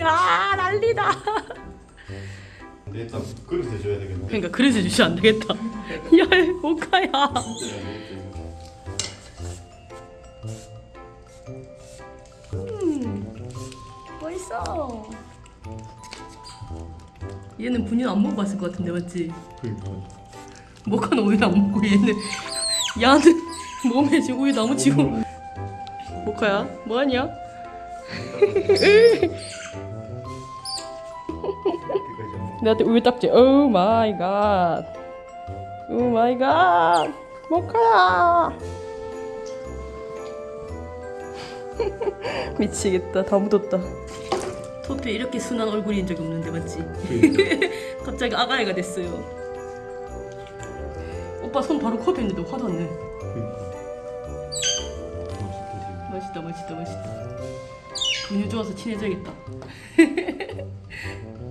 야 난리다 일단 그릇에 줘야 되겠네. 그러니까 그래서 주시면 안 되겠다. 야 오카야? 음, 맛있어. 얘는 분유 안 먹어봤을 것 같은데 맞지? 그러니까 모카는 우유 안 먹고 얘는? 야는 몸에 지금 우유 너무 지고. 모카야? 뭐하냐? 나한테 우유 딱지 oh my god. Oh my god. 모카야. 미치겠다. 다 묻었다. 토피에 이렇게 순한 얼굴인 적이 없는데 맞지? 그러니까 갑자기 아가애가 됐어요. 오빠 손 바로 컵에 있는데 화도 안 내. 맛있다 맛있다 맛있다. 분유 좋아서 친해져야겠다.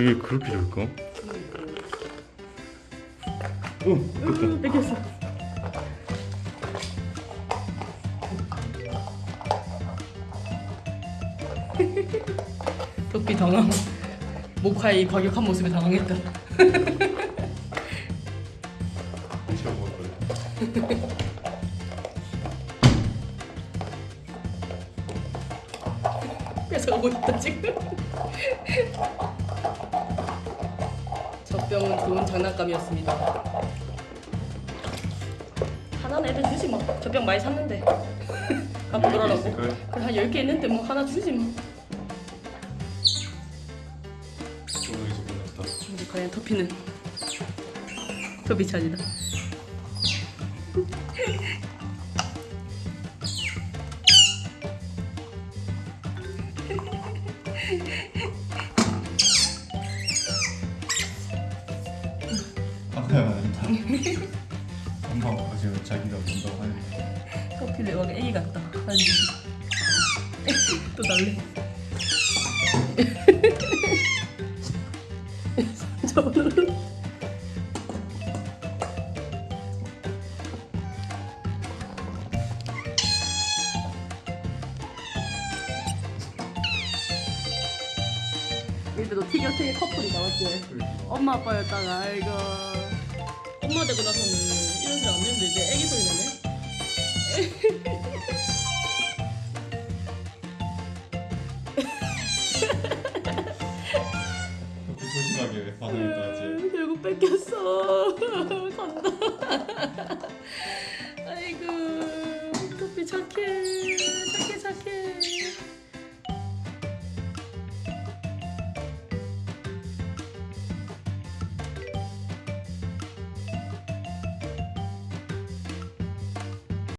이게 그렇게 좋을까? 어, 으, 뺏겼어. 덕비 당황. 모카의 과격한 모습에 당황했다. 뺏어가고 있다 지금. 젖병은 좋은 장난감이었습니다. 하나는 애들 주지 뭐. 젖병 많이 샀는데. 갖고. 있을까요? 그래 한 10개 있는데 뭐 하나 주지 뭐. 오늘 이제 끝났다. 우리 과연 터피는 터피 차지다. 엄마가 지금 자기가 본다고 하는데. 터피를 막 애기 같다. 또 날래. 저는 근데 너 티격태격 커플이 나왔지? 엄마 아빠였다가 아이고 엄마 되고 나서는 이런 소리 안 듣는데 이제 애기 소리 나네 조심하게 반응했다 하지. 결국 뺏겼어